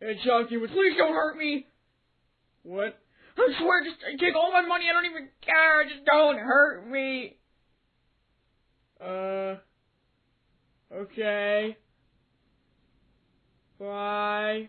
And Chunky, please don't hurt me. What? I swear, just take all my money. I don't even care. Just don't hurt me. Uh. Okay. Bye.